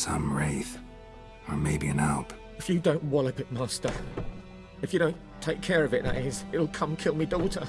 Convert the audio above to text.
Some wraith. Or maybe an alp. If you don't wallop it, Master. If you don't take care of it, that is, it'll come kill me daughter.